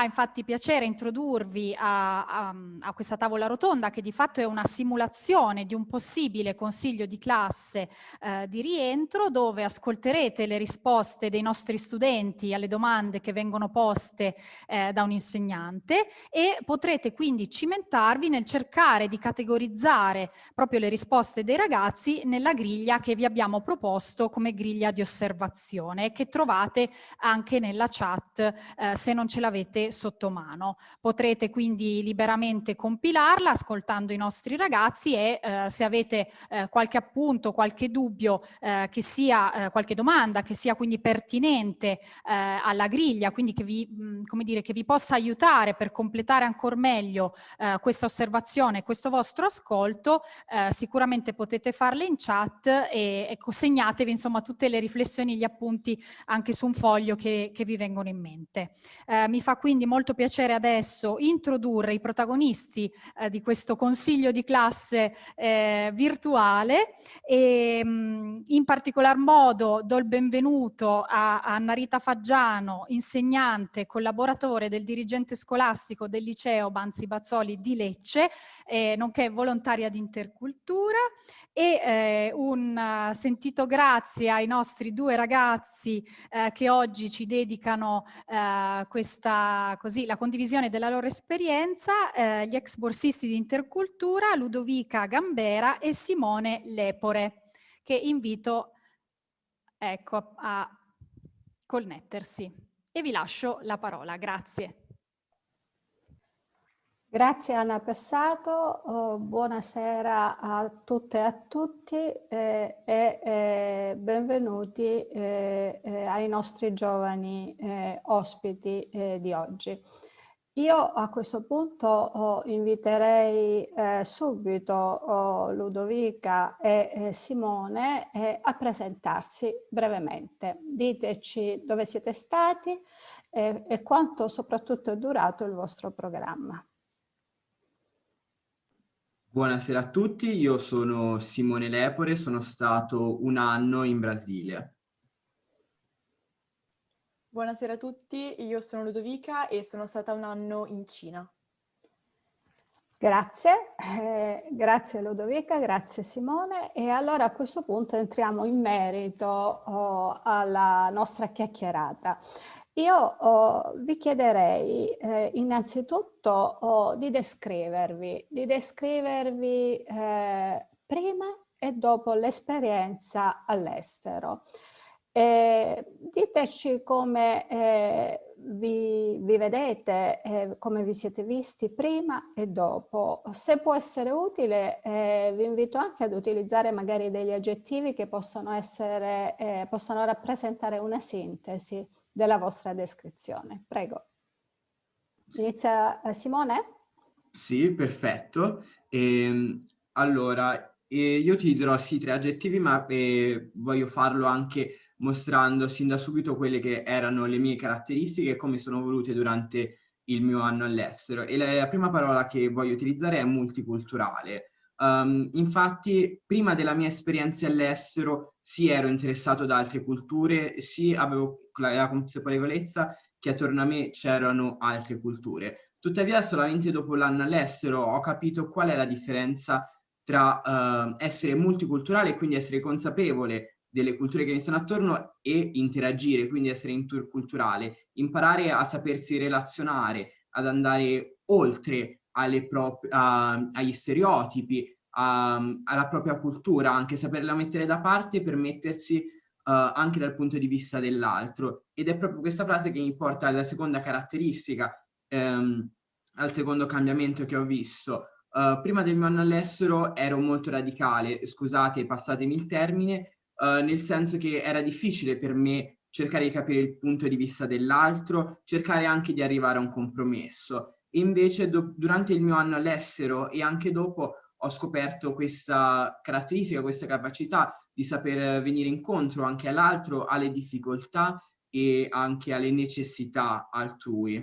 fa infatti piacere introdurvi a, a, a, questa tavola rotonda che di fatto è una simulazione di un possibile consiglio di classe eh, di rientro dove ascolterete le risposte dei nostri studenti alle domande che vengono poste eh, da un insegnante e potrete quindi cimentarvi nel cercare di categorizzare proprio le risposte dei ragazzi nella griglia che vi abbiamo proposto come griglia di osservazione che trovate anche nella chat eh, se non ce l'avete sotto mano. Potrete quindi liberamente compilarla ascoltando i nostri ragazzi e eh, se avete eh, qualche appunto, qualche dubbio, eh, che sia eh, qualche domanda, che sia quindi pertinente eh, alla griglia, quindi che vi, mh, mm, come dire, che vi possa aiutare per completare ancora meglio questa osservazione, questo vostro ascolto, sicuramente potete farle in chat e, e segnatevi insomma tutte le riflessioni, gli appunti anche su un foglio che, che vi vengono in mente. Eh, mi fa quindi molto piacere adesso introdurre i protagonisti eh, di questo consiglio di classe eh, virtuale. E mh, mm, in particolar modo do il benvenuto a, a Narita Faggiano, insegnante, collaboratore del dirigente scolastico del liceo Banzi Bazzoli di Lecce, eh, nonché volontaria di intercultura. E eh, un uh, sentito grazie ai nostri due ragazzi eh, che oggi ci dedicano eh, così, la condivisione della loro esperienza, eh, gli ex borsisti di intercultura Ludovica Gambera e Simone Lepore, che invito ecco, a connettersi. E vi lascio la parola. Grazie. Grazie Anna Passato, oh, buonasera a tutte e a tutti eh, e eh, benvenuti eh, eh ai nostri giovani eh, ospiti eh, di oggi. Io a questo punto oh, inviterei subito oh, Ludovica e Simone a presentarsi brevemente. Diteci dove siete stati e quanto soprattutto è durato il vostro programma. Buonasera a tutti, io sono Simone Lepore, sono stato un anno in Brasile. Buonasera a tutti, io sono Ludovica e sono stata un anno in Cina. Grazie, eh, grazie Ludovica, grazie Simone e allora a questo punto entriamo in merito oh, alla nostra chiacchierata. Io oh, vi chiederei eh, innanzitutto oh, di descrivervi, di descrivervi eh, prima e dopo l'esperienza all'estero. Eh, diteci come eh, vi, vi, vedete, eh, come vi siete visti prima e dopo. Se può essere utile, eh, vi invito anche ad utilizzare magari degli aggettivi che possano, essere, eh, possano rappresentare una sintesi della vostra descrizione. Prego. Inizia eh, Simone? Sì, perfetto. Ehm, allora, eh, io ti dirò sì tre aggettivi, ma eh, voglio farlo anche mostrando sin da subito quelle che erano le mie caratteristiche e come sono volute durante il mio anno all'estero. E la, la prima parola che voglio utilizzare è multiculturale. Um, infatti, prima della mia esperienza all'estero, sì ero interessato da altre culture, sì avevo la consapevolezza che attorno a me c'erano altre culture. Tuttavia, solamente dopo l'anno all'estero ho capito qual è la differenza tra uh, essere multiculturale quindi essere consapevole delle culture che mi stanno attorno e interagire, quindi essere interculturale, imparare a sapersi relazionare, ad andare oltre a, agli stereotipi, a, alla propria cultura, anche saperla mettere da parte per mettersi uh, anche dal punto di vista dell'altro. Ed è proprio questa frase che mi porta alla seconda caratteristica, um, al secondo cambiamento che ho visto. Uh, prima del mio anno all'estero ero molto radicale, scusate, passatemi il termine, uh, nel senso che era difficile per me cercare di capire il punto di vista dell'altro, cercare anche di arrivare a un compromesso. Invece durante il mio anno all'estero e anche dopo ho scoperto questa caratteristica, questa capacità di saper venire incontro anche all'altro, alle difficoltà e anche alle necessità altrui.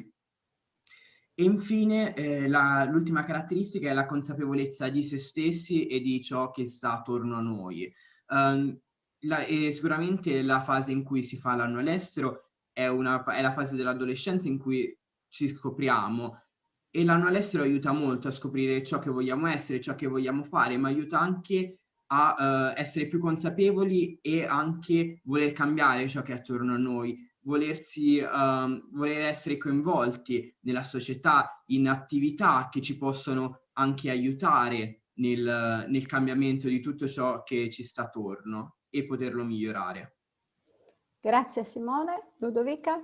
E infine eh, l'ultima caratteristica è la consapevolezza di se stessi e di ciò che sta attorno a noi. Um, la, sicuramente la fase in cui si fa l'anno all'estero è, è la fase dell'adolescenza in cui ci scopriamo. E l'anno all'estero aiuta molto a scoprire ciò che vogliamo essere, ciò che vogliamo fare, ma aiuta anche a uh, essere più consapevoli e anche voler cambiare ciò che è attorno a noi, volersi, uh, voler essere coinvolti nella società, in attività che ci possono anche aiutare nel, nel cambiamento di tutto ciò che ci sta attorno e poterlo migliorare. Grazie Simone. Ludovica?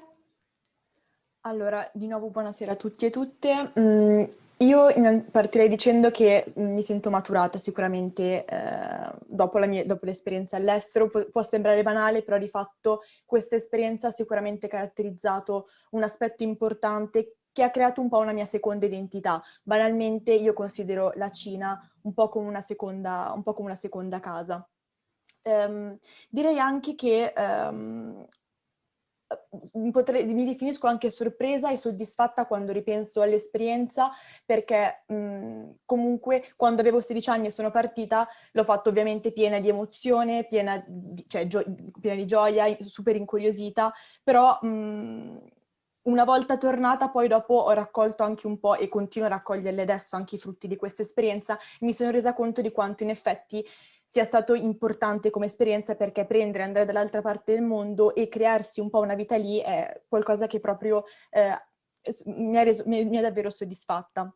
Allora, di nuovo buonasera a tutti e tutte. Mm, io partirei dicendo che mi sento maturata sicuramente eh, dopo, dopo l'esperienza all'estero. Pu può sembrare banale, però di fatto questa esperienza ha sicuramente caratterizzato un aspetto importante che ha creato un po' una mia seconda identità. Banalmente io considero la Cina un po' come una seconda, un come una seconda casa. Um, direi anche che um, Potrei, mi definisco anche sorpresa e soddisfatta quando ripenso all'esperienza perché mh, comunque quando avevo 16 anni e sono partita l'ho fatto ovviamente piena di emozione, piena di, cioè, piena di gioia, super incuriosita, però mh, una volta tornata poi dopo ho raccolto anche un po' e continuo a raccoglierle adesso anche i frutti di questa esperienza, mi sono resa conto di quanto in effetti sia stato importante come esperienza perché prendere, andare dall'altra parte del mondo e crearsi un po' una vita lì è qualcosa che proprio eh, mi, ha reso, mi, mi, ha davvero soddisfatta.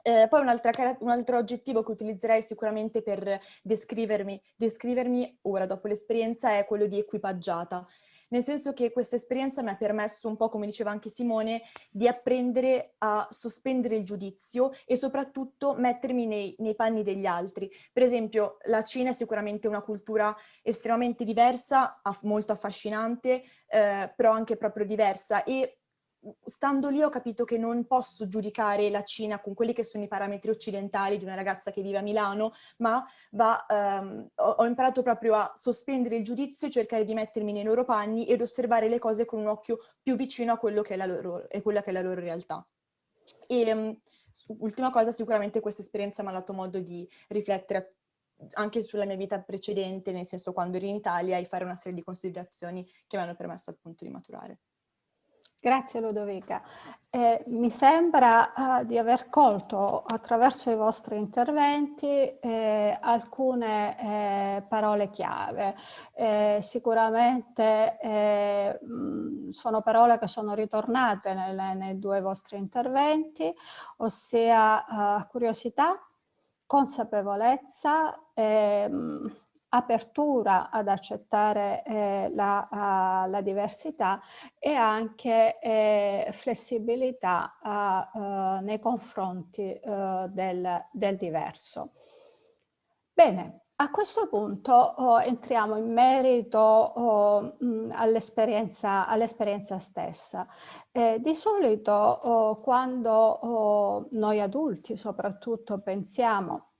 Eh, poi un altro aggettivo che utilizzerei sicuramente per descrivermi, descrivermi ora dopo l'esperienza è quello di equipaggiata nel senso che questa esperienza mi ha permesso un po', come diceva anche Simone, di apprendere a sospendere il giudizio e soprattutto mettermi nei, nei panni degli altri. Per esempio, la Cina è sicuramente una cultura estremamente diversa, molto affascinante, eh, però anche proprio diversa e stando lì ho capito che non posso giudicare la Cina con quelli che sono i parametri occidentali di una ragazza che vive a Milano, ma va, um, ho, ho, imparato proprio a sospendere il giudizio e cercare di mettermi nei loro panni ed osservare le cose con un occhio più vicino a quello che è la loro, è quella che è la loro realtà. E, um, ultima cosa, sicuramente questa esperienza mi ha dato modo di riflettere anche sulla mia vita precedente, nel senso quando ero in Italia, e fare una serie di considerazioni che mi hanno permesso appunto di maturare. Grazie Ludovica. Eh, mi sembra uh, di aver colto attraverso i vostri interventi eh, alcune eh, parole chiave. Eh, sicuramente eh, mh, sono parole che sono ritornate nelle, nei due vostri interventi, ossia curiosità, consapevolezza, mh, apertura ad accettare eh, la, uh, la, diversità e anche eh, flessibilità uh, uh, nei confronti del, del, diverso. Bene, a questo punto oh, entriamo in merito oh, all'esperienza all stessa. Eh, di solito oh, quando oh, noi adulti soprattutto pensiamo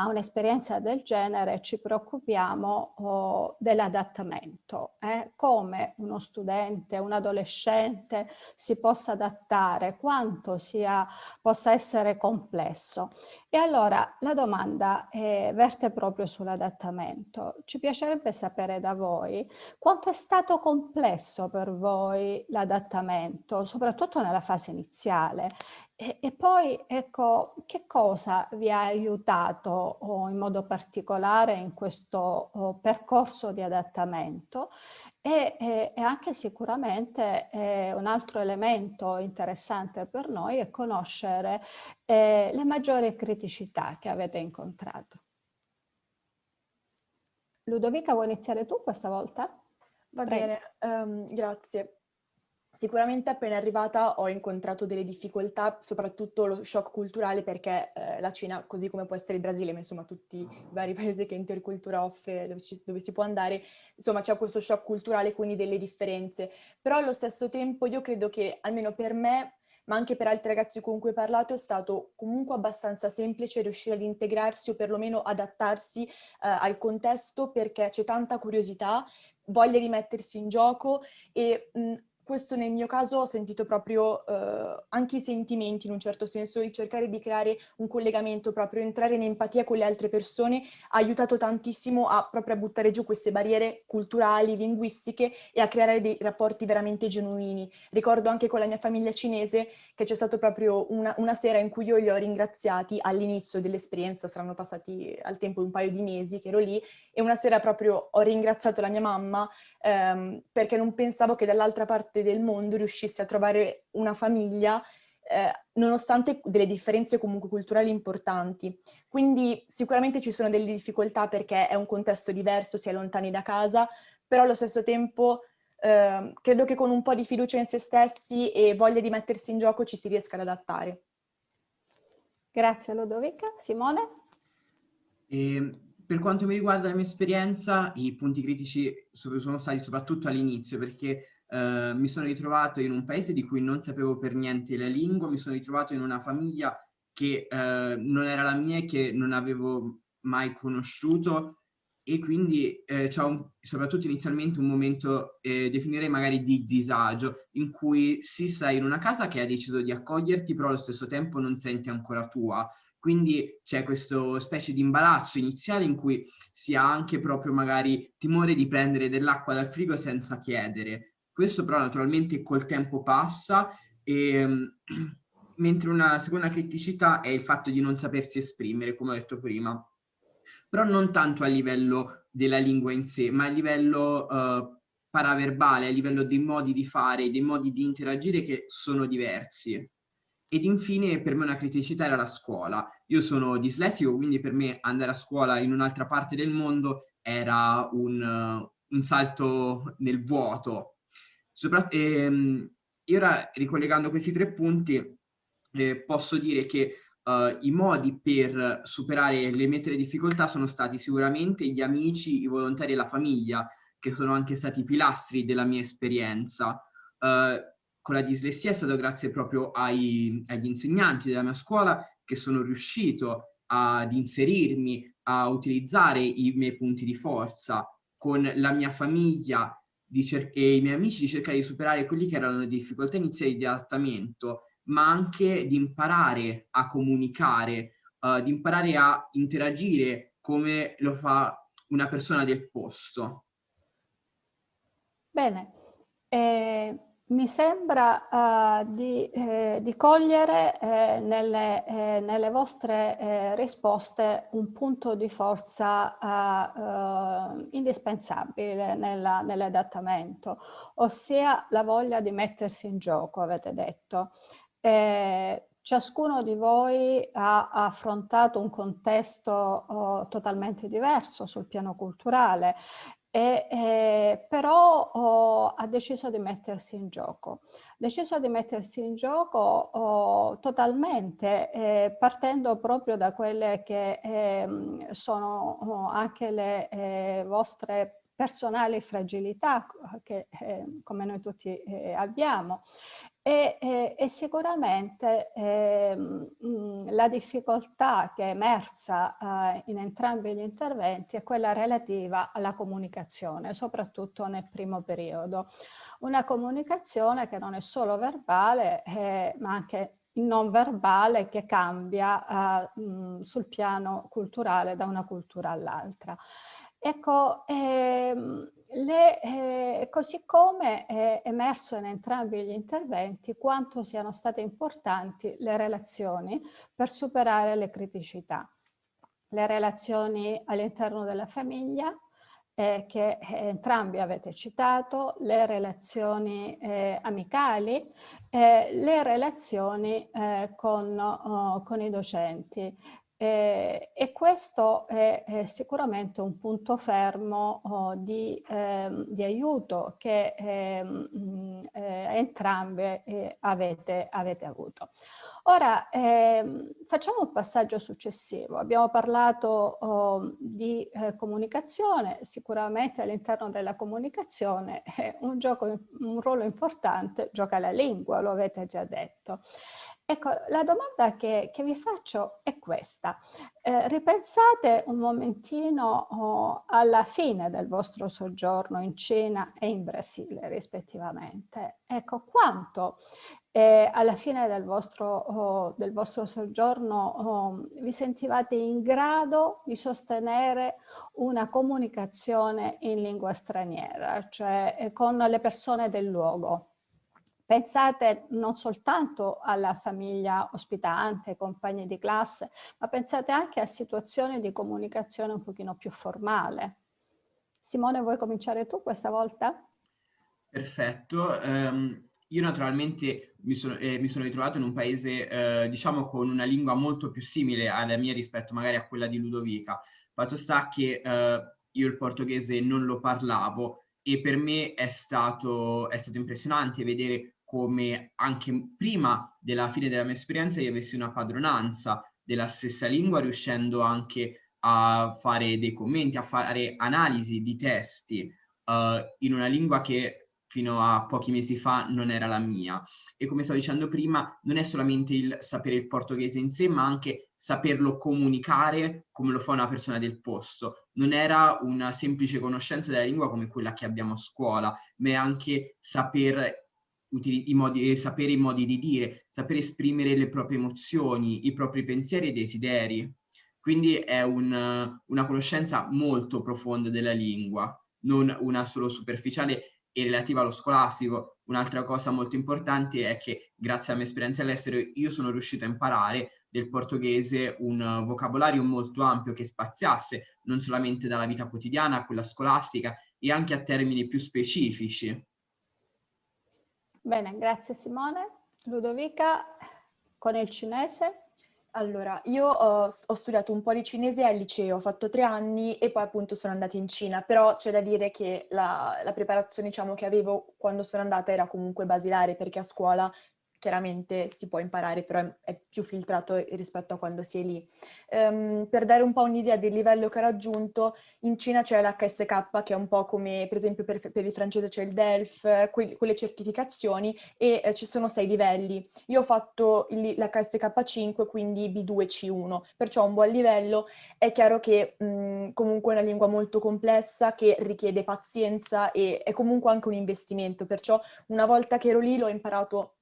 a un'esperienza del genere ci preoccupiamo oh, dell'adattamento, eh? come uno studente, un adolescente si possa adattare, quanto sia, possa essere complesso. E allora la domanda eh, verte proprio sull'adattamento. Ci piacerebbe sapere da voi quanto è stato complesso per voi l'adattamento, soprattutto nella fase iniziale. E, e, poi, ecco, che cosa vi ha aiutato oh, in modo particolare in questo oh, percorso di adattamento e, e, e anche sicuramente eh, un altro elemento interessante per noi è conoscere eh, le maggiori criticità che avete incontrato. Ludovica, vuoi iniziare tu questa volta? Va Prego. bene, um, grazie. Sicuramente appena arrivata ho incontrato delle difficoltà, soprattutto lo shock culturale perché eh, la Cina, così come può essere il Brasile, ma insomma tutti i vari paesi che Intercultura offre, dove, ci, dove si può andare, insomma c'è questo shock culturale, quindi delle differenze. Però allo stesso tempo io credo che almeno per me ma anche per altri ragazzi con cui ho parlato è stato comunque abbastanza semplice riuscire ad integrarsi o perlomeno adattarsi eh, al contesto perché c'è tanta curiosità, voglia di mettersi in gioco e mh, questo nel mio caso ho sentito proprio eh, anche i sentimenti in un certo senso, il cercare di creare un collegamento, proprio entrare in empatia con le altre persone ha aiutato tantissimo a proprio a buttare giù queste barriere culturali, linguistiche e a creare dei rapporti veramente genuini. Ricordo anche con la mia famiglia cinese che c'è stato proprio una, una sera in cui io li ho ringraziati all'inizio dell'esperienza, saranno passati al tempo un paio di mesi che ero lì, e una sera proprio ho ringraziato la mia mamma ehm, perché non pensavo che dall'altra parte del mondo riuscissi a trovare una famiglia eh, nonostante delle differenze comunque culturali importanti. Quindi sicuramente ci sono delle difficoltà perché è un contesto diverso, si è lontani da casa, però allo stesso tempo eh, credo che con un po' di fiducia in se stessi e voglia di mettersi in gioco ci si riesca ad adattare. Grazie Lodovica. Simone? E ehm, per quanto mi riguarda la mia esperienza, i punti critici sono stati soprattutto all'inizio, perché eh, mi sono ritrovato in un paese di cui non sapevo per niente la lingua, mi sono ritrovato in una famiglia che eh, non era la mia e che non avevo mai conosciuto e quindi eh, c'è soprattutto inizialmente un momento, eh, definirei magari di disagio, in cui si stai in una casa che ha deciso di accoglierti, però allo stesso tempo non senti ancora tua. Quindi c'è questo specie di imbarazzo iniziale in cui si ha anche proprio magari timore di prendere dell'acqua dal frigo senza chiedere. Questo però naturalmente col tempo passa e mentre una seconda criticità è il fatto di non sapersi esprimere, come ho detto prima. Però non tanto a livello della lingua in sé, ma a livello uh, paraverbale, a livello dei modi di fare, dei modi di interagire che sono diversi. Ed infine per me una criticità era la scuola. Io sono dislessico, quindi per me andare a scuola in un'altra parte del mondo era un, uh, un salto nel vuoto. Sopra e, um, e ora, ricollegando questi tre punti, eh, posso dire che uh, i modi per superare le mie difficoltà sono stati sicuramente gli amici, i volontari e la famiglia, che sono anche stati pilastri della mia esperienza. Uh, con la dislessia è stato grazie proprio ai, agli insegnanti della mia scuola che sono riuscito ad inserirmi, a utilizzare i miei punti di forza, con la mia famiglia e i miei amici di cercare di superare quelli che erano le difficoltà iniziali di adattamento, ma anche di imparare a comunicare, uh, di imparare a interagire come lo fa una persona del posto. Bene, eh, mi sembra uh, di, eh, di, cogliere eh, nelle, eh, nelle, vostre eh, risposte un punto di forza uh, indispensabile nell'adattamento, ossia la voglia di mettersi in gioco, avete detto. ciascuno di voi ha affrontato un contesto oh, totalmente diverso sul piano culturale e, eh, però oh, ha deciso di mettersi in gioco. Ha deciso di mettersi in gioco oh, totalmente, eh, partendo proprio da quelle che eh, sono oh, anche le eh, vostre personali fragilità che eh, come noi tutti eh, abbiamo e, e, e sicuramente eh, mh, la difficoltà che è emersa eh, in entrambi gli interventi è quella relativa alla comunicazione, soprattutto nel primo periodo. Una comunicazione che non è solo verbale, eh, ma anche non verbale che cambia eh, mh, sul piano culturale da una cultura all'altra. Ecco, ehm, le, eh, così come è emerso in entrambi gli interventi quanto siano state importanti le relazioni per superare le criticità. Le relazioni all'interno della famiglia, eh, che eh, entrambi avete citato, le relazioni eh, amicali, eh, le relazioni eh, con, oh, con i docenti. Eh, e questo è, è, sicuramente un punto fermo oh, di, ehm, di, aiuto che ehm, eh, entrambe eh, avete, avete, avuto. Ora ehm, facciamo un passaggio successivo. Abbiamo parlato oh, di eh, comunicazione, sicuramente all'interno della comunicazione un, gioco, un ruolo importante gioca la lingua, lo avete già detto. Ecco, la domanda che, che vi faccio è questa. Eh, ripensate un momentino oh, alla fine del vostro soggiorno in Cina e in Brasile, rispettivamente. Ecco, quanto eh, alla fine del vostro, oh, del vostro soggiorno oh, vi sentivate in grado di sostenere una comunicazione in lingua straniera, cioè eh, con le persone del luogo. Pensate non soltanto alla famiglia ospitante, compagni di classe, ma pensate anche a situazioni di comunicazione un pochino più formale. Simone, vuoi cominciare tu questa volta? Perfetto. Um, io naturalmente mi sono, eh, mi sono, ritrovato in un paese, eh, diciamo, con una lingua molto più simile alla mia rispetto magari a quella di Ludovica. Fatto sta che eh, io il portoghese non lo parlavo e per me è stato, è stato impressionante vedere come anche prima della fine della mia esperienza io avessi una padronanza della stessa lingua, riuscendo anche a fare dei commenti, a fare analisi di testi uh, in una lingua che fino a pochi mesi fa non era la mia. E come stavo dicendo prima, non è solamente il sapere il portoghese in sé, ma anche saperlo comunicare come lo fa una persona del posto. Non era una semplice conoscenza della lingua come quella che abbiamo a scuola, ma è anche saper i modi, sapere i modi di dire, sapere esprimere le proprie emozioni, i propri pensieri e desideri. Quindi è un, una conoscenza molto profonda della lingua, non una solo superficiale e relativa allo scolastico. Un'altra cosa molto importante è che grazie alla mia esperienza all'estero io sono riuscito a imparare del portoghese un vocabolario molto ampio che spaziasse non solamente dalla vita quotidiana a quella scolastica e anche a termini più specifici. Bene, grazie Simone. Ludovica, con il cinese? Allora, io ho, ho, studiato un po' di cinese al liceo, ho fatto tre anni e poi appunto sono andata in Cina, però c'è da dire che la, la preparazione diciamo, che avevo quando sono andata era comunque basilare perché a scuola chiaramente si può imparare, però è, è più filtrato rispetto a quando si è lì. Um, per dare un po' un'idea del livello che ha raggiunto, in Cina c'è l'HSK, che è un po' come per esempio per, per il francese c'è il DELF, que quelle certificazioni, e eh, ci sono sei livelli. Io ho fatto l'HSK 5, quindi B2 C1, perciò un buon livello. È chiaro che mh, comunque è una lingua molto complessa, che richiede pazienza e è comunque anche un investimento, perciò una volta che ero lì l'ho imparato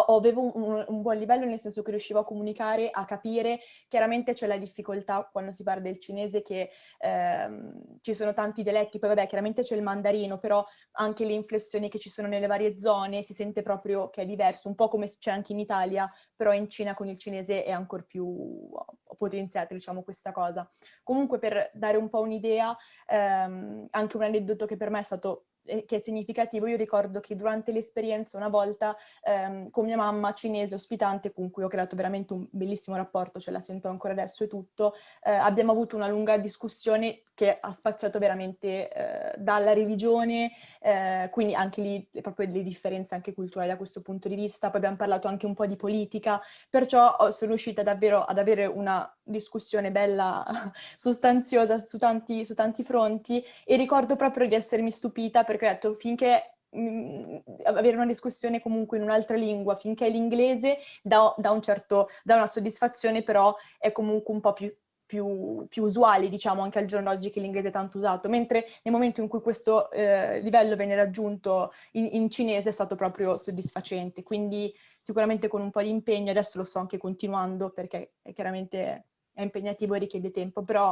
avevo un, un, buon livello nel senso che riuscivo a comunicare, a capire, chiaramente c'è la difficoltà quando si parla del cinese che ehm, ci sono tanti dialetti, poi vabbè chiaramente c'è il mandarino, però anche le inflessioni che ci sono nelle varie zone si sente proprio che è diverso, un po' come c'è anche in Italia, però in Cina con il cinese è ancora più potenziata diciamo questa cosa. Comunque per dare un po' un'idea, ehm, anche un aneddoto che per me è stato che è significativo. Io ricordo che durante l'esperienza una volta ehm, con mia mamma cinese ospitante, con cui ho creato veramente un bellissimo rapporto, ce la sento ancora adesso e tutto, eh, abbiamo avuto una lunga discussione che ha spaziato veramente eh, dalla religione, eh, quindi anche lì proprio le differenze anche culturali da questo punto di vista, poi abbiamo parlato anche un po' di politica, perciò sono riuscita davvero ad avere una discussione bella sostanziosa su tanti, su tanti fronti e ricordo proprio di essermi stupita perché ho detto finché mm, avere una discussione comunque in un'altra lingua, finché l'inglese dà, dà, un certo, dà una soddisfazione, però è comunque un po' più più, più, usuali, diciamo, anche al giorno d'oggi che l'inglese è tanto usato, mentre nel momento in cui questo eh, livello venne raggiunto in, in, cinese è stato proprio soddisfacente, quindi sicuramente con un po' di impegno, adesso lo sto anche continuando perché è chiaramente è impegnativo e richiede tempo, però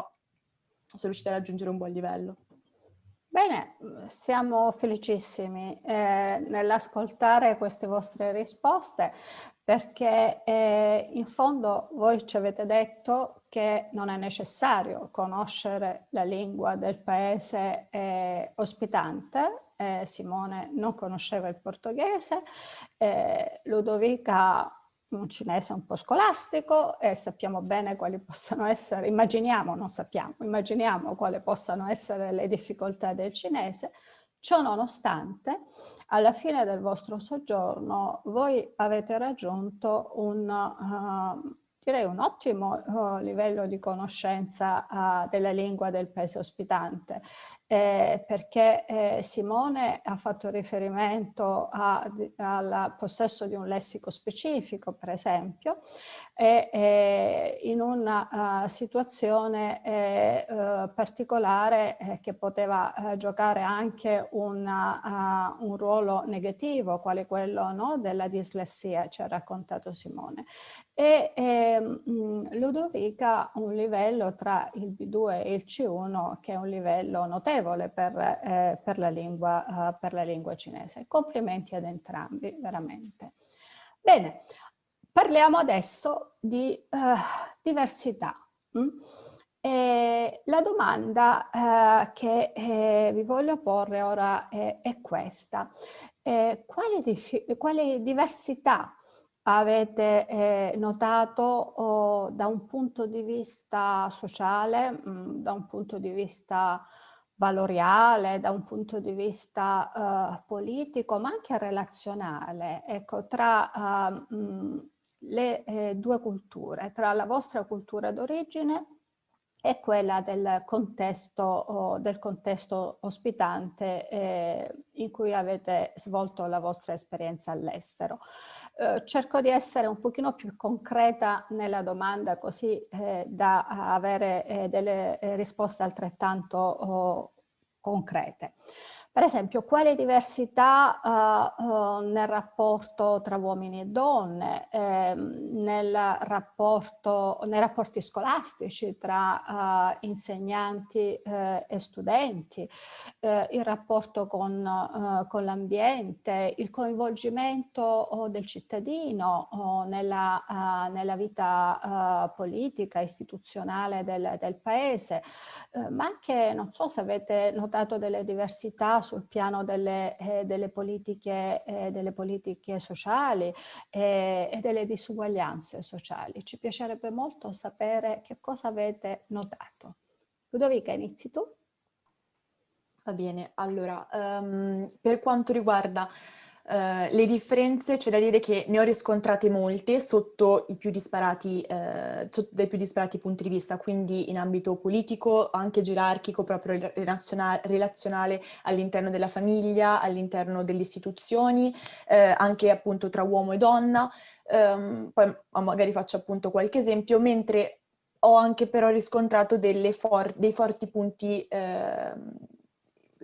sono riuscita a raggiungere un buon livello. Bene, siamo felicissimi eh, nell'ascoltare queste vostre risposte perché eh, in fondo voi ci avete detto che non è necessario conoscere la lingua del paese eh, ospitante, eh, Simone non conosceva il portoghese, eh, Ludovica un cinese un po' scolastico e sappiamo bene quali possano essere, immaginiamo, non sappiamo, immaginiamo quali possano essere le difficoltà del cinese. Ciò nonostante, alla fine del vostro soggiorno voi avete raggiunto un, uh, direi un ottimo uh, livello di conoscenza uh, della lingua del paese ospitante. Eh, perché eh, Simone ha fatto riferimento al possesso di un lessico specifico, per esempio, e eh, in una uh, situazione eh, uh, particolare che poteva uh, giocare anche una, un ruolo negativo, quale quello no, della dislessia, ci ha raccontato Simone. E ehm, Ludovica un livello tra il B2 e il C1 che è un livello notevole per, eh, per, la, lingua, uh, per la lingua cinese. Complimenti ad entrambi, veramente. Bene, parliamo adesso di uh, diversità. Mm? La domanda uh, che eh, vi voglio porre ora è, è questa. Eh, quali, quali diversità avete eh, notato oh, da un punto di vista sociale, mh, mm, da un punto di vista valoriale, da un punto di vista uh, politico, ma anche relazionale, ecco, tra uh, mh, le eh, due culture, tra la vostra cultura d'origine è quella del contesto, del contesto ospitante eh, in cui avete svolto la vostra esperienza all'estero. Eh, cerco di essere un pochino più concreta nella domanda così eh, da avere eh, delle risposte altrettanto oh, concrete. Per esempio, quale diversità uh, uh, nel rapporto tra uomini e donne, eh, nel rapporto, nei rapporti scolastici tra uh, insegnanti eh, e studenti, eh, il rapporto con, con l'ambiente, il coinvolgimento del cittadino nella, nella, vita politica, istituzionale del, del paese, eh, ma anche, non so se avete notato delle diversità sul piano delle, eh, delle, politiche, eh, delle politiche, sociali eh, e delle disuguaglianze sociali. Ci piacerebbe molto sapere che cosa avete notato. Ludovica, inizi tu? Va bene, allora, um, per quanto riguarda Uh, le differenze c'è da dire che ne ho riscontrate molte sotto i più disparati, uh, sotto dai più disparati punti di vista, quindi in ambito politico, anche gerarchico, proprio relazionale all'interno della famiglia, all'interno delle istituzioni, uh, anche appunto tra uomo e donna. Um, poi magari faccio appunto qualche esempio, mentre ho anche però riscontrato for dei forti punti ehm,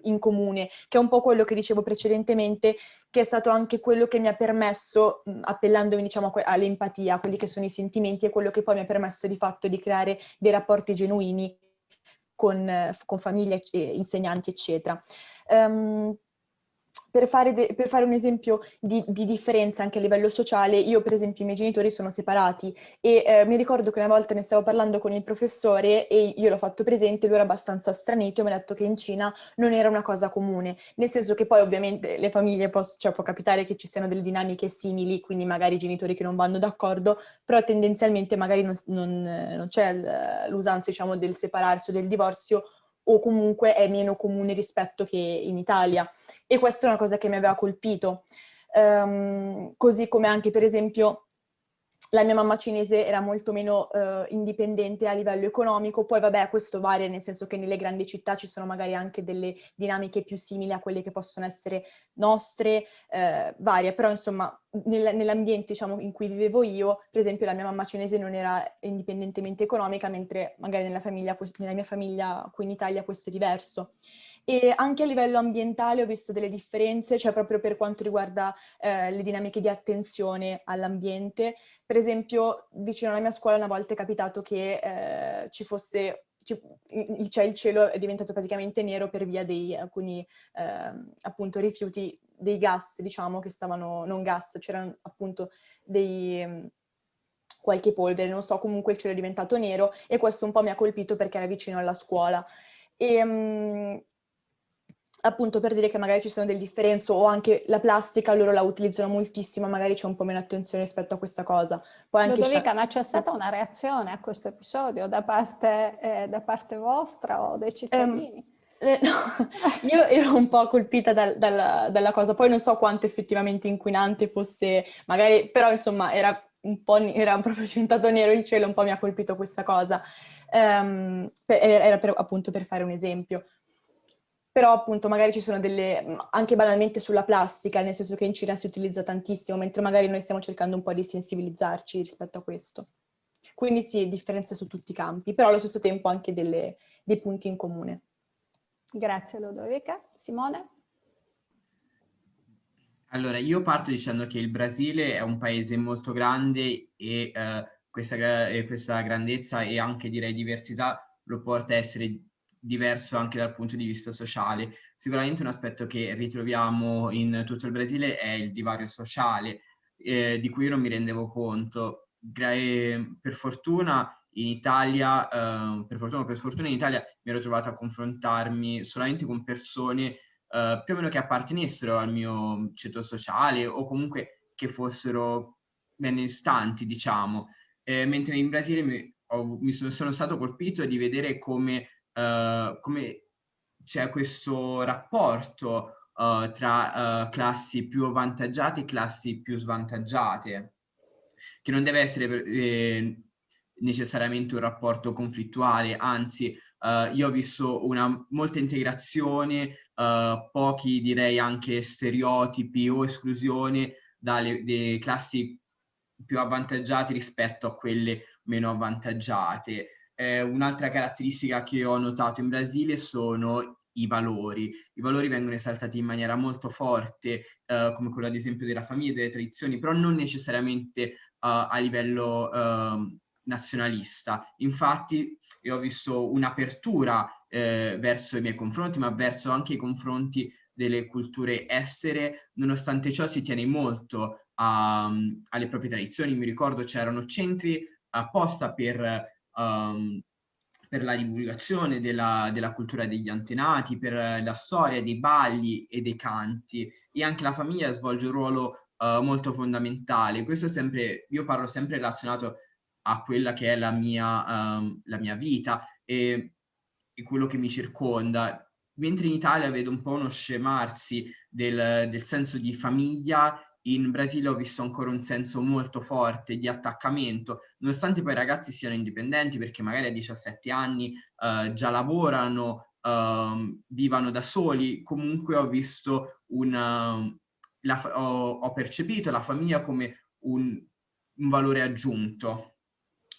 in comune, che è un po' quello che dicevo precedentemente, che è stato anche quello che mi ha permesso, appellandomi diciamo all'empatia, a quelli che sono i sentimenti, e quello che poi mi ha permesso di fatto di creare dei rapporti genuini con, con famiglie, insegnanti, eccetera. Um, per fare, per fare, un esempio di, di, differenza anche a livello sociale, io per esempio i miei genitori sono separati e eh, mi ricordo che una volta ne stavo parlando con il professore e io l'ho fatto presente, lui era abbastanza stranito e mi ha detto che in Cina non era una cosa comune, nel senso che poi ovviamente le famiglie, posso, cioè, può capitare che ci siano delle dinamiche simili, quindi magari genitori che non vanno d'accordo, però tendenzialmente magari non, non, non c'è l'usanza diciamo, del separarsi o del divorzio o comunque è meno comune rispetto che in Italia. E questa è una cosa che mi aveva colpito. Um, così come anche per esempio la mia mamma cinese era molto meno uh, indipendente a livello economico, poi vabbè questo varia nel senso che nelle grandi città ci sono magari anche delle dinamiche più simili a quelle che possono essere nostre, uh, varia, però insomma nel, nell'ambiente diciamo, in cui vivevo io, per esempio la mia mamma cinese non era indipendentemente economica, mentre magari nella, famiglia, nella mia famiglia qui in Italia questo è diverso. E anche a livello ambientale ho visto delle differenze, cioè proprio per quanto riguarda eh, le dinamiche di attenzione all'ambiente. Per esempio, vicino alla mia scuola una volta è capitato che eh, ci fosse cioè il cielo è diventato praticamente nero per via di alcuni eh, appunto rifiuti dei gas, diciamo, che stavano, non gas, c'erano appunto dei, qualche polvere, non so, comunque il cielo è diventato nero e questo un po' mi ha colpito perché era vicino alla scuola. E, um, appunto per dire che magari ci sono delle differenze o anche la plastica loro la utilizzano moltissimo, magari c'è un po' meno attenzione rispetto a questa cosa. Poi anche Ludovica, ma c'è stata una reazione a questo episodio da parte, eh, da parte vostra o dei cittadini? Um, eh, no, io ero un po' colpita dal, dal, dalla cosa, poi non so quanto effettivamente inquinante fosse, magari, però insomma era un po' era proprio diventato nero il cielo, un po' mi ha colpito questa cosa. Um, per, era per, appunto per fare un esempio. Però appunto magari ci sono delle, anche banalmente sulla plastica, nel senso che in Cina si utilizza tantissimo, mentre magari noi stiamo cercando un po' di sensibilizzarci rispetto a questo. Quindi sì, differenze su tutti i campi, però allo stesso tempo anche delle, dei punti in comune. Grazie Lodovica. Simone? Allora, io parto dicendo che il Brasile è un paese molto grande e eh, questa, eh, questa grandezza e anche direi diversità lo porta a essere diverso anche dal punto di vista sociale. Sicuramente un aspetto che ritroviamo in tutto il Brasile è il divario sociale, eh, di cui io non mi rendevo conto. Gra eh, per fortuna in Italia, eh, per fortuna per fortuna in Italia mi ero trovato a confrontarmi solamente con persone eh, più o meno che appartenessero al mio ceto sociale o comunque che fossero benestanti, diciamo. Eh, mentre in Brasile mi, ho, mi sono, sono, stato colpito di vedere come, uh, come c'è questo rapporto uh, tra uh, classi più avvantaggiate e classi più svantaggiate, che non deve essere eh, necessariamente un rapporto conflittuale, anzi io ho visto una molta integrazione, pochi direi anche stereotipi o esclusione dalle classi più avvantaggiate rispetto a quelle meno avvantaggiate. Eh, un'altra caratteristica che ho notato in Brasile sono i valori. I valori vengono esaltati in maniera molto forte, eh, come quello ad esempio della famiglia e delle tradizioni, però non necessariamente uh, a livello uh, nazionalista. Infatti io ho visto un'apertura eh, verso i miei confronti, ma verso anche i confronti delle culture estere, nonostante ciò si tiene molto a, alle proprie tradizioni. Mi ricordo c'erano centri apposta per, um, per la divulgazione della, della, cultura degli antenati, per la storia dei balli e dei canti e anche la famiglia svolge un ruolo uh, molto fondamentale. Questo è sempre, io parlo sempre relazionato a quella che è la mia, um, la mia vita e, e, quello che mi circonda. Mentre in Italia vedo un po' uno scemarsi del, del senso di famiglia in Brasile ho visto ancora un senso molto forte di attaccamento, nonostante poi i ragazzi siano indipendenti perché magari a 17 anni uh, già lavorano, uh, vivano da soli, comunque ho visto una, la, ho, ho, percepito la famiglia come un, un valore aggiunto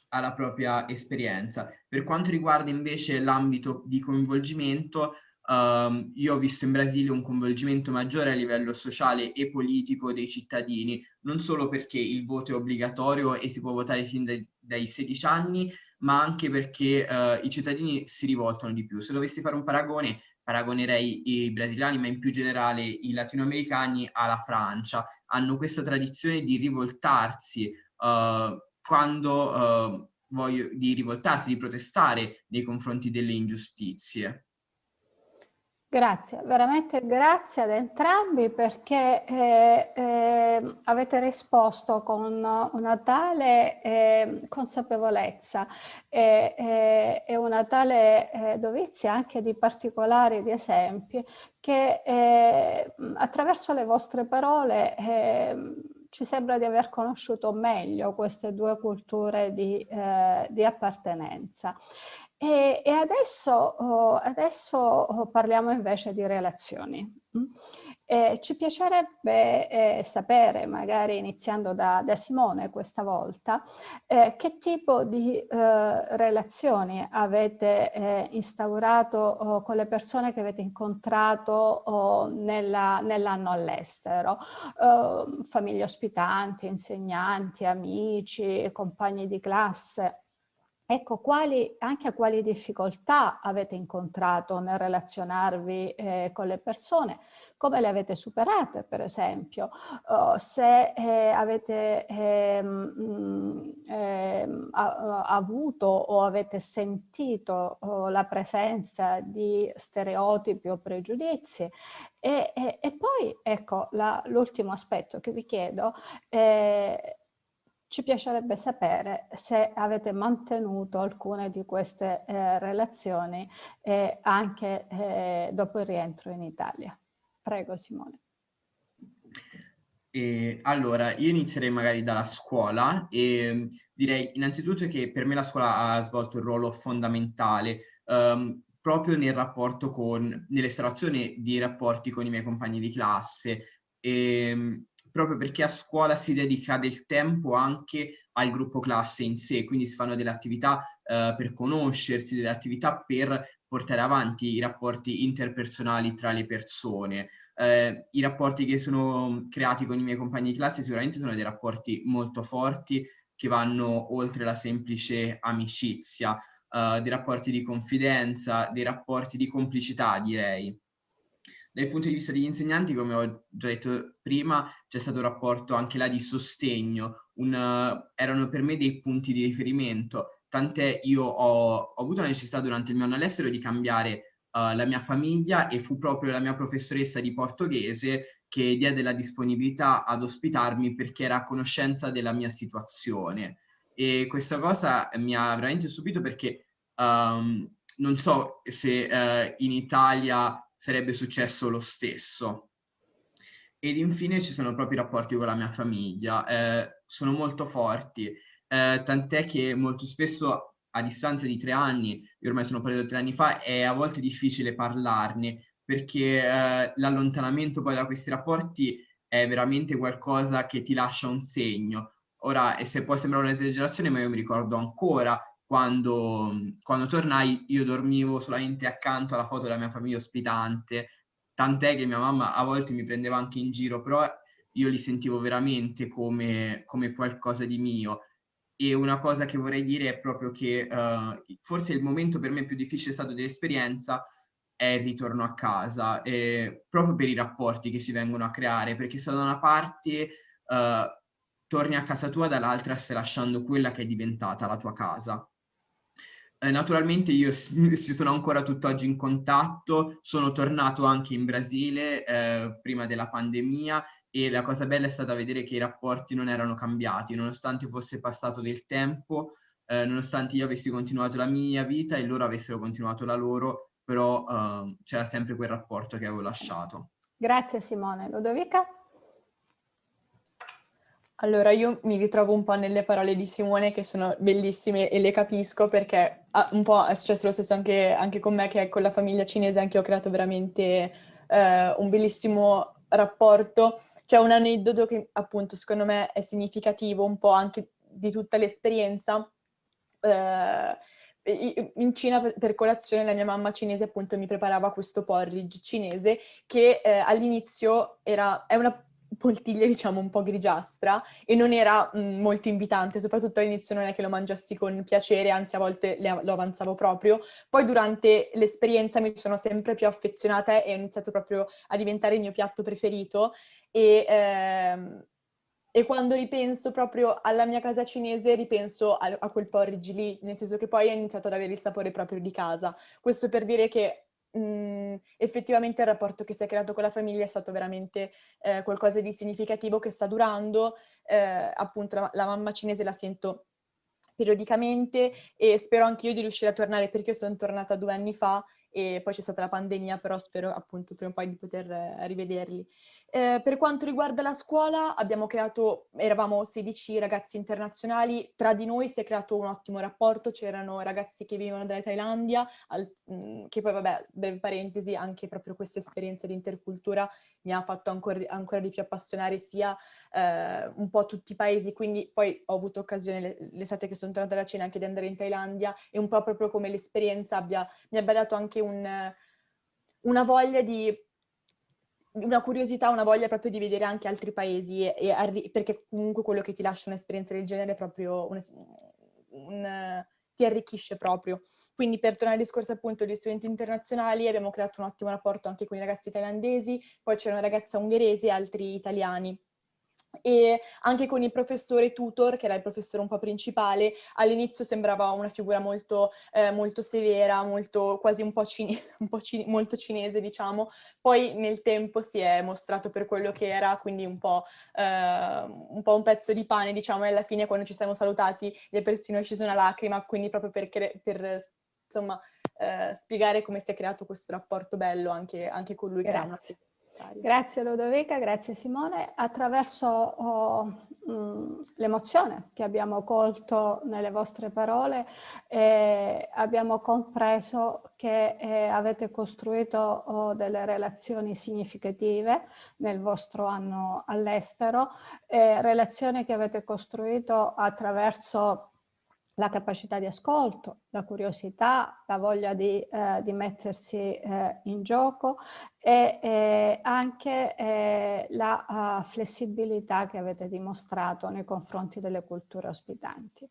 alla propria esperienza. Per quanto riguarda invece l'ambito di coinvolgimento, Um, io ho visto in Brasile un coinvolgimento maggiore a livello sociale e politico dei cittadini, non solo perché il voto è obbligatorio e si può votare fin dai, dai 16 anni, ma anche perché uh, i cittadini si rivoltano di più. Se dovessi fare un paragone, paragonerei i brasiliani, ma in più generale i latinoamericani alla Francia. Hanno questa tradizione di rivoltarsi uh, quando uh, voglio, di rivoltarsi, di protestare nei confronti delle ingiustizie. Grazie, veramente grazie ad entrambi perché eh, eh, avete risposto con una tale eh, consapevolezza e una tale eh, dovizia anche di particolari, di esempi, che eh, attraverso le vostre parole ehm, ci sembra di aver conosciuto meglio queste due culture di, eh, di appartenenza. E, e adesso, oh, adesso oh, parliamo invece di relazioni. Mm? Eh, ci piacerebbe eh, sapere, magari iniziando da, da Simone questa volta, eh, che tipo di eh, relazioni avete eh, instaurato oh, con le persone che avete incontrato nell'anno nell all'estero, famiglie ospitanti, insegnanti, amici, compagni di classe. Ecco, quali, anche a quali difficoltà avete incontrato nel relazionarvi eh, con le persone, come le avete superate per esempio, uh, se eh, avete eh, mh, eh, avuto o avete sentito oh, la presenza di stereotipi o pregiudizi? E, e, e poi ecco l'ultimo aspetto che vi chiedo eh, ci piacerebbe sapere se avete mantenuto alcune di queste eh, relazioni eh, anche eh, dopo il rientro in Italia. Prego Simone. E, allora, io inizierei magari dalla scuola e direi innanzitutto che per me la scuola ha svolto un ruolo fondamentale. Um, proprio nel rapporto con, nell'estrazione di rapporti con i miei compagni di classe, e, ehm, proprio perché a scuola si dedica del tempo anche al gruppo classe in sé, quindi si fanno delle attività eh, per conoscersi, delle attività per portare avanti i rapporti interpersonali tra le persone. Eh, I rapporti che sono creati con i miei compagni di classe sicuramente sono dei rapporti molto forti che vanno oltre la semplice amicizia, eh, dei rapporti di confidenza, dei rapporti di complicità direi. Dal punto di vista degli insegnanti, come ho già detto prima, c'è stato un rapporto anche là di sostegno, un, erano per me dei punti di riferimento tant'è io ho, ho, avuto la necessità durante il mio anno all'estero di cambiare uh, la mia famiglia e fu proprio la mia professoressa di portoghese che diede la disponibilità ad ospitarmi perché era a conoscenza della mia situazione. E questa cosa mi ha veramente stupito perché um, non so se uh, in Italia sarebbe successo lo stesso. Ed infine ci sono proprio i rapporti con la mia famiglia, eh, sono molto forti eh, tant'è che molto spesso a distanza di tre anni, io ormai sono partito tre anni fa, è a volte difficile parlarne perché eh, l'allontanamento poi da questi rapporti è veramente qualcosa che ti lascia un segno. Ora, e se può sembrare un'esagerazione, ma io mi ricordo ancora quando, quando tornai, io dormivo solamente accanto alla foto della mia famiglia ospitante, tant'è che mia mamma a volte mi prendeva anche in giro, però io li sentivo veramente come, come qualcosa di mio e una cosa che vorrei dire è proprio che uh, forse il momento per me più difficile stato dell'esperienza è il ritorno a casa, eh, proprio per i rapporti che si vengono a creare, perché se da una parte uh, torni a casa tua, dall'altra stai lasciando quella che è diventata la tua casa. Eh, naturalmente io ci sono ancora tutt'oggi in contatto, sono tornato anche in Brasile eh, prima della pandemia e la cosa bella è stata vedere che i rapporti non erano cambiati, nonostante fosse passato del tempo, eh, nonostante io avessi continuato la mia vita e loro avessero continuato la loro, però eh, c'era sempre quel rapporto che avevo lasciato. Grazie Simone. Ludovica? Allora, io mi ritrovo un po' nelle parole di Simone che sono bellissime e le capisco perché un po' è successo lo stesso anche, anche, con me che con la famiglia cinese anche ho creato veramente eh, un bellissimo rapporto c'è un aneddoto che appunto secondo me è significativo un po' anche di tutta l'esperienza. Eh, in Cina per colazione la mia mamma cinese appunto mi preparava questo porridge cinese che eh, all'inizio era, è una poltiglia diciamo un po' grigiastra e non era mh, molto invitante, soprattutto all'inizio non è che lo mangiassi con piacere, anzi a volte le, lo avanzavo proprio. Poi durante l'esperienza mi sono sempre più affezionata e ho iniziato proprio a diventare il mio piatto preferito e, ehm, e quando ripenso proprio alla mia casa cinese ripenso a, a quel porridge lì, nel senso che poi ho iniziato ad avere il sapore proprio di casa. Questo per dire che mh, mhmm, effettivamente il rapporto che si è creato con la famiglia è stato veramente eh, qualcosa di significativo che sta durando. Eh, appunto la, la mamma cinese la sento periodicamente e spero anch'io di riuscire a tornare perché io sono tornata due anni fa e poi c'è stata la pandemia, però spero appunto prima o poi di poter eh, rivederli. Eh, per quanto riguarda la scuola, abbiamo creato, eravamo 16 ragazzi internazionali, tra di noi si è creato un ottimo rapporto, c'erano ragazzi che venivano dalla Thailandia, al, mh, mm, che poi vabbè, breve parentesi, anche proprio questa esperienza di intercultura mi ha fatto ancora, ancora di più appassionare sia eh, un po' tutti i paesi, quindi poi ho avuto occasione l'estate che sono tornata da cena anche di andare in Thailandia e un po' proprio come l'esperienza mi abbia dato anche un, una voglia di una curiosità, una voglia proprio di vedere anche altri paesi, e, e perché comunque quello che ti lascia un'esperienza del genere è proprio un, un, ti arricchisce proprio. Quindi per tornare al discorso appunto degli studenti internazionali abbiamo creato un ottimo rapporto anche con i ragazzi thailandesi, poi c'è una ragazza ungherese e altri italiani e anche con il professore tutor, che era il professore un po' principale, all'inizio sembrava una figura molto, eh, molto severa, molto, quasi un po', cine, un po cine, molto cinese, diciamo. Poi nel tempo si è mostrato per quello che era, quindi un po', eh, un, po un, pezzo di pane, diciamo, e alla fine quando ci siamo salutati gli è persino scesa una lacrima, quindi proprio per, per insomma, eh, spiegare come si è creato questo rapporto bello anche, anche con lui. Grazie. Grazie Ludovica, grazie Simone. Attraverso oh, mm, l'emozione che abbiamo colto nelle vostre parole eh, abbiamo compreso che eh, avete costruito oh, delle relazioni significative nel vostro anno all'estero, eh, relazioni che avete costruito attraverso la capacità di ascolto, la curiosità, la voglia di, eh, di mettersi eh, in gioco e eh, anche eh, la uh, flessibilità che avete dimostrato nei confronti delle culture ospitanti.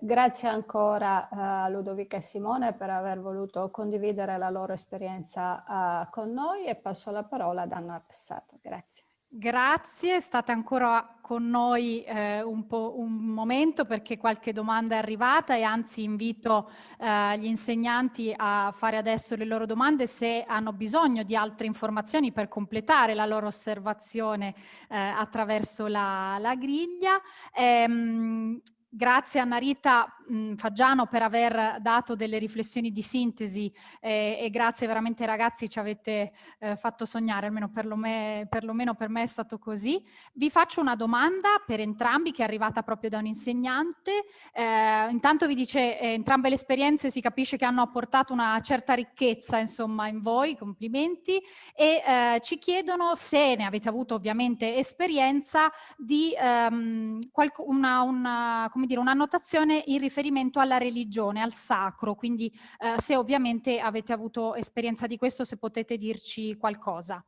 grazie ancora a Ludovica e Simone per aver voluto condividere la loro esperienza uh, con noi e passo la parola ad Anna Pessato. Grazie. Grazie, state ancora con noi eh, un, un, momento perché qualche domanda è arrivata e anzi invito eh, gli insegnanti a fare adesso le loro domande se hanno bisogno di altre informazioni per completare la loro osservazione eh, attraverso la, la griglia. Ehm, Grazie a Narita mh, Faggiano per aver dato delle riflessioni di sintesi eh, e grazie veramente ragazzi ci avete eh, fatto sognare, almeno perlomeno, perlomeno per me è stato così. Vi faccio una domanda per entrambi che è arrivata proprio da un insegnante. Eh, intanto vi dice eh, entrambe le esperienze si capisce che hanno apportato una certa ricchezza insomma in voi, complimenti, e eh, ci chiedono se ne avete avuto ovviamente esperienza di um, una, una come dire, un'annotazione in riferimento alla religione, al sacro, quindi eh, se ovviamente avete avuto esperienza di questo, se potete dirci qualcosa.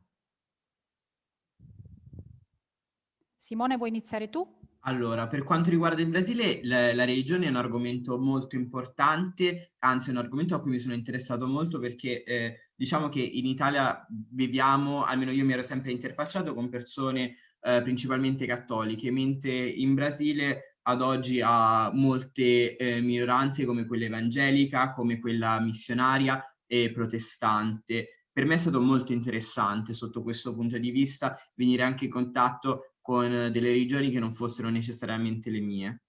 Simone, vuoi iniziare tu? Allora, per quanto riguarda il Brasile, la, la, religione è un argomento molto importante, anzi è un argomento a cui mi sono interessato molto perché eh, diciamo che in Italia viviamo, almeno io mi ero sempre interfacciato con persone eh, principalmente cattoliche, mentre in Brasile ad oggi ha molte eh, minoranze come quella evangelica, come quella missionaria e protestante. Per me è stato molto interessante sotto questo punto di vista venire anche in contatto con delle religioni che non fossero necessariamente le mie.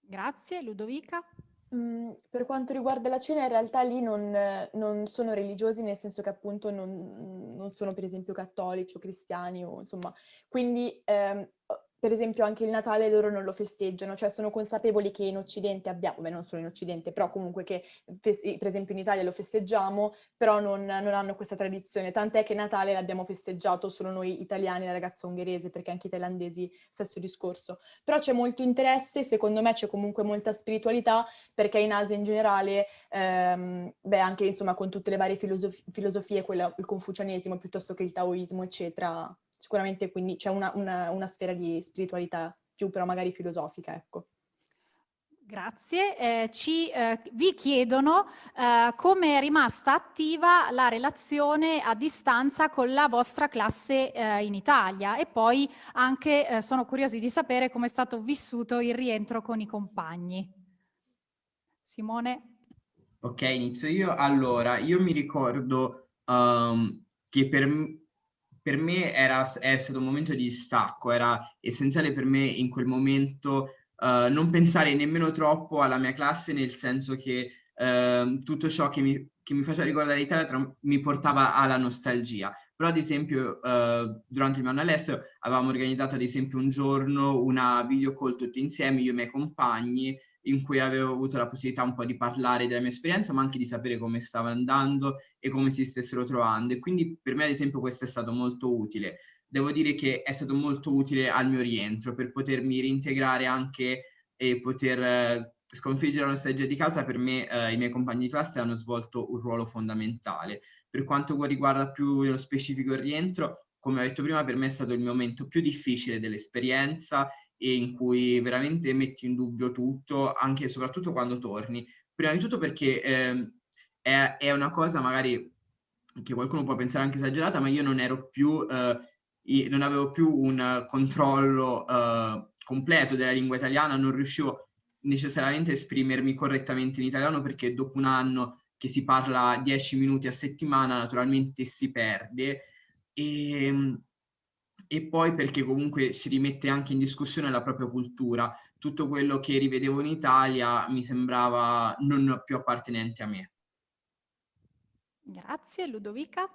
Grazie, Ludovica. Mm, per quanto riguarda la cena, in realtà lì non, non sono religiosi, nel senso che appunto non, non, sono per esempio cattolici o cristiani, o, insomma, quindi ehm, per esempio anche il Natale loro non lo festeggiano, cioè sono consapevoli che in Occidente abbiamo, beh non solo in Occidente, però comunque che per esempio in Italia lo festeggiamo, però non, non hanno questa tradizione, tant'è che Natale l'abbiamo festeggiato solo noi italiani, la ragazza ungherese, perché anche i thailandesi stesso discorso. Però c'è molto interesse, secondo me c'è comunque molta spiritualità, perché in Asia in generale, ehm, beh anche insomma con tutte le varie filosof filosofie, quella, il confucianesimo piuttosto che il taoismo, eccetera, sicuramente quindi c'è una, una, una sfera di spiritualità più però magari filosofica, ecco. Grazie. Eh, ci, eh, vi chiedono eh, come è rimasta attiva la relazione a distanza con la vostra classe eh, in Italia e poi anche eh, sono curiosi di sapere come è stato vissuto il rientro con i compagni. Simone? Ok, inizio io. Allora, io mi ricordo um, che per, per me era, è stato un momento di distacco, era essenziale per me in quel momento uh, non pensare nemmeno troppo alla mia classe, nel senso che uh, tutto ciò che mi, che mi faceva ricordare l'Italia mi portava alla nostalgia. Però ad esempio uh, durante il mio anno all'estero avevamo organizzato ad esempio un giorno una video call tutti insieme, io e i miei compagni, in cui avevo avuto la possibilità un po' di parlare della mia esperienza, ma anche di sapere come stava andando e come si stessero trovando. E quindi per me, ad esempio, questo è stato molto utile. Devo dire che è stato molto utile al mio rientro per potermi reintegrare anche e poter eh, sconfiggere la nostalgia di casa. Per me eh, i miei compagni di classe hanno svolto un ruolo fondamentale. Per quanto riguarda più nello specifico il rientro, come ho detto prima, per me è stato il momento più difficile dell'esperienza e in cui veramente metti in dubbio tutto, anche e soprattutto quando torni. Prima di tutto perché eh, è, è, una cosa magari che qualcuno può pensare anche esagerata, ma io non ero più, eh, non avevo più un controllo eh, completo della lingua italiana, non riuscivo necessariamente a esprimermi correttamente in italiano perché dopo un anno che si parla 10 minuti a settimana naturalmente si perde e ehm, e poi perché comunque si rimette anche in discussione la propria cultura. Tutto quello che rivedevo in Italia mi sembrava non più appartenente a me. Grazie, Ludovica.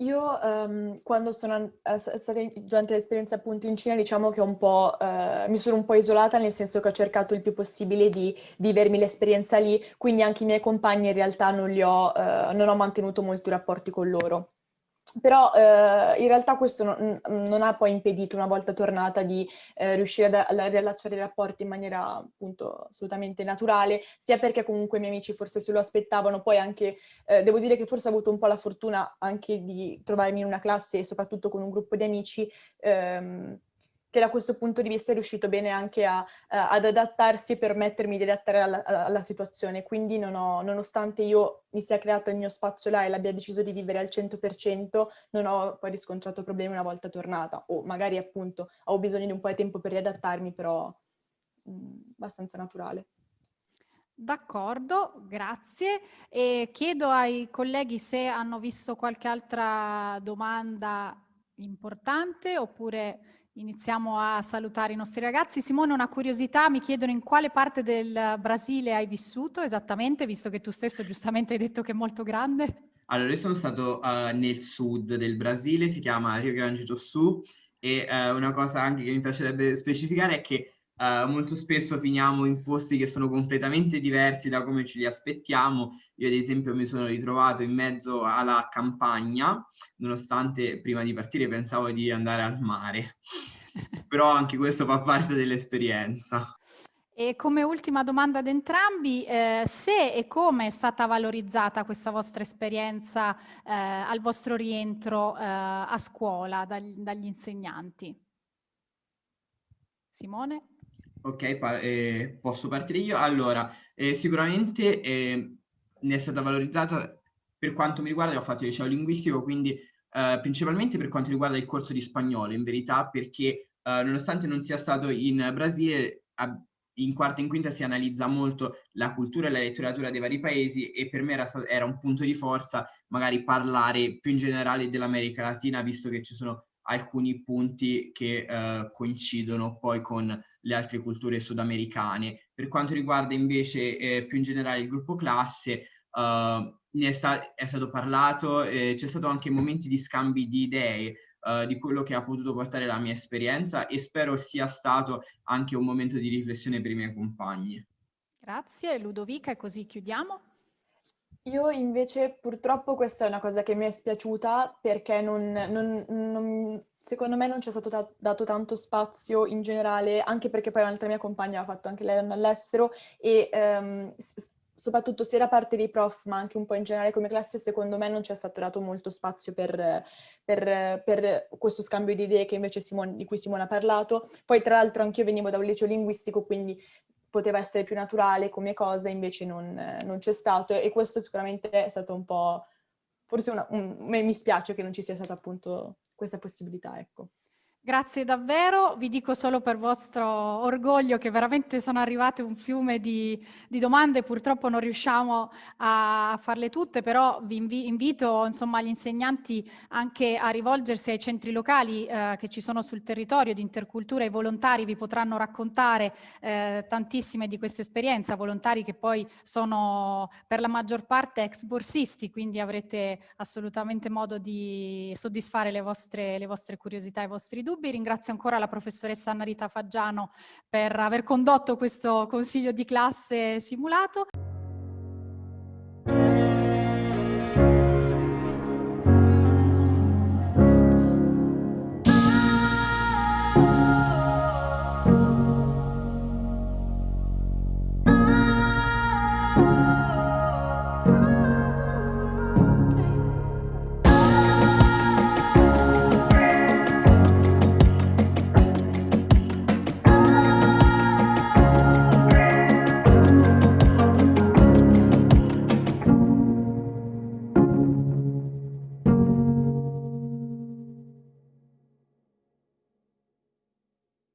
Io um, quando sono stata durante l'esperienza appunto in Cina diciamo che un po', uh, mi sono un po' isolata nel senso che ho cercato il più possibile di vivermi l'esperienza lì, quindi anche i miei compagni in realtà non, li ho, uh, non ho mantenuto molti rapporti con loro. Però eh, in realtà questo non, non, ha poi impedito, una volta tornata, di eh, riuscire a, a, riallacciare i rapporti in maniera appunto assolutamente naturale, sia perché comunque i miei amici forse se lo aspettavano, poi anche, eh, devo dire che forse ho avuto un po' la fortuna anche di trovarmi in una classe e soprattutto con un gruppo di amici ehm, che da questo punto di vista è riuscito bene anche a, uh, ad adattarsi e permettermi di adattare alla, alla situazione. Quindi non ho, nonostante io mi sia creato il mio spazio là e l'abbia deciso di vivere al 100%, non ho poi riscontrato problemi una volta tornata. O magari appunto ho bisogno di un po' di tempo per riadattarmi, però mh, mm, abbastanza naturale. D'accordo, grazie. E chiedo ai colleghi se hanno visto qualche altra domanda importante oppure Iniziamo a salutare i nostri ragazzi. Simone, una curiosità, mi chiedono in quale parte del Brasile hai vissuto esattamente, visto che tu stesso giustamente hai detto che è molto grande. Allora, io sono stato uh, nel sud del Brasile, si chiama Rio Grande do Sul, e uh, una cosa anche che mi piacerebbe specificare è che Uh, molto spesso finiamo in posti che sono completamente diversi da come ci li aspettiamo. Io ad esempio mi sono ritrovato in mezzo alla campagna, nonostante prima di partire pensavo di andare al mare. Però anche questo fa parte dell'esperienza. E come ultima domanda ad entrambi, eh, se e come è stata valorizzata questa vostra esperienza eh, al vostro rientro eh, a scuola dagli, dagli insegnanti? Simone? Ok, pa eh, posso partire io? Allora, eh, sicuramente eh, ne è stata valorizzata per quanto mi riguarda, ho fatto il liceo linguistico, quindi eh, principalmente per quanto riguarda il corso di spagnolo, in verità, perché eh, nonostante non sia stato in Brasile, in quarta e in quinta si analizza molto la cultura e la letteratura dei vari paesi e per me era, era un punto di forza magari parlare più in generale dell'America Latina, visto che ci sono alcuni punti che eh, coincidono poi con le altre culture sudamericane. Per quanto riguarda invece eh, più in generale il gruppo classe, uh, ne è, sta è, stato parlato, eh, c'è stato anche momenti di scambi di idee uh, di quello che ha potuto portare la mia esperienza e spero sia stato anche un momento di riflessione per i miei compagni. Grazie Ludovica e così chiudiamo. Io invece purtroppo questa è una cosa che mi è spiaciuta perché non, non, non secondo me non ci è stato dato tanto spazio in generale, anche perché poi un'altra mia compagna ha fatto anche lei all'estero e um, soprattutto sia da parte dei prof, ma anche un po' in generale come classe, secondo me non ci è stato dato molto spazio per, per, per questo scambio di idee Simone, di cui Simone ha parlato. Poi tra l'altro anch'io venivo da un liceo linguistico, quindi poteva essere più naturale come cosa, invece non, non c'è stato e questo sicuramente è stato un po', forse una, un, mi spiace che non ci sia stata appunto questa possibilità, ecco. Grazie davvero, vi dico solo per vostro orgoglio che veramente sono arrivate un fiume di, di domande, purtroppo non riusciamo a farle tutte, però vi invi invito insomma, gli insegnanti anche a rivolgersi ai centri locali eh, che ci sono sul territorio di intercultura, i volontari vi potranno raccontare eh, tantissime di queste esperienze, volontari che poi sono per la maggior parte ex borsisti, quindi avrete assolutamente modo di soddisfare le vostre, le vostre curiosità e i vostri dubbi dubbi. Ringrazio ancora la professoressa Anna Rita Faggiano per aver condotto questo consiglio di classe simulato.